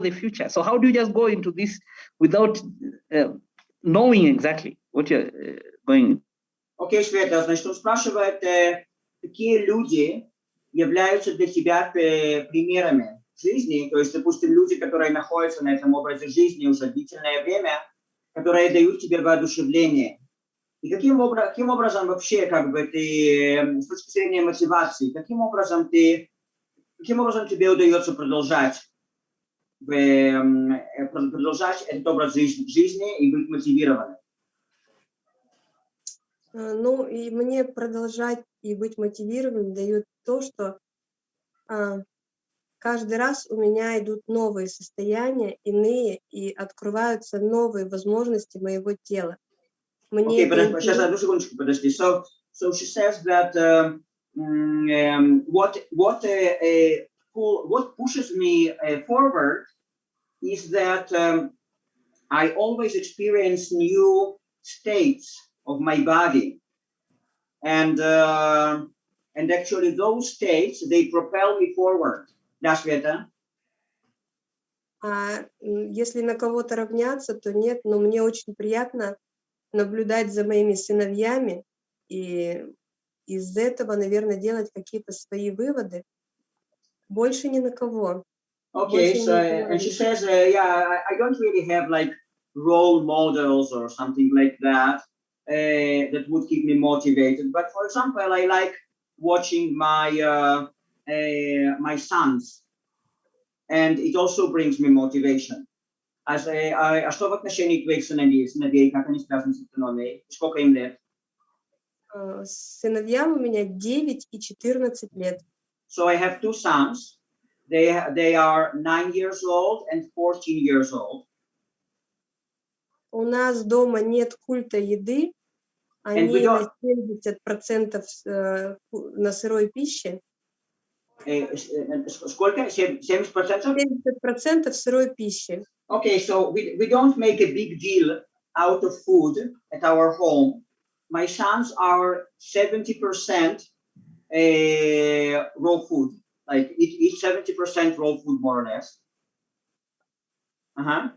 the future. So how do you just go into this without uh, knowing exactly what you're uh, going? Окей, Света, значит, он спрашивает, э, какие люди являются для тебя э, примерами жизни, то есть, допустим, люди, которые находятся на этом образе жизни уже длительное время, которые дают тебе воодушевление. И каким, обра каким образом вообще, как бы ты, э, с точки зрения мотивации, каким образом ты, каким образом тебе удается продолжать продолжать этот образ жизни и быть мотивированным? Ну, и мне продолжать и быть мотивированным дает то, что а, каждый раз у меня идут новые состояния, иные, и открываются новые возможности моего тела. Мне okay, подожди, сейчас одну секундочку, подожди. So, so she says that um, what what uh, uh, pull, what pushes me uh, forward is that um, I always experience new states of my body. And, uh, and actually those states, they propel me forward. Да, Света? А если на кого-то равняться, то нет, но мне очень приятно наблюдать за моими сыновьями и из этого, наверное, делать какие-то свои выводы. Больше ни на кого. Okay, so and she says, uh, yeah, I don't really have like role models or something like that uh, that would keep me motivated. But for example, I like watching my uh, uh, my sons, and it also brings me motivation. As a, а, а что в отношении твоих сыновей, сыновей, как они связаны с автономией? Сколько им лет? Сыновьям у меня 9 и 14 лет. So I have two sons. They, they are 9 years old and 14 years old. У нас дома нет культа еды, они на 70% э, на сырой пище. Сколько? 70%? 70% сырой пищи. Okay, so we, we don't make a big deal out of food at our home. My sons are 70% uh, raw food, Like each 70% raw food more or less. Uh -huh.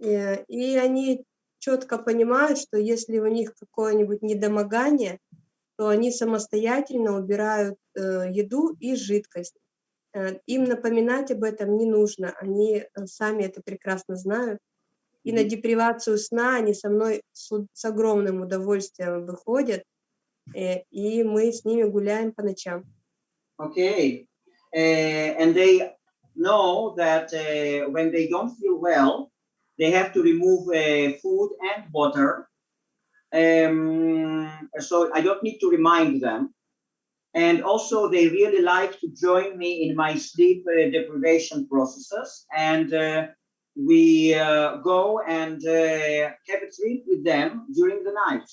Yeah, и они четко понимают, что если у них какое-нибудь недомогание, то они самостоятельно убирают э, еду и жидкость. Э, им напоминать об этом не нужно, они э, сами это прекрасно знают. И на депривацию сна они со мной с, с огромным удовольствием выходят, э, и мы с ними гуляем по ночам. Okay. Uh, and they know that uh, when they don't feel well, they have to remove uh, food and water. Um, so I don't need to remind them. And also they really like to join me in my sleep deprivation processes. And we go and have a sleep with them during the night.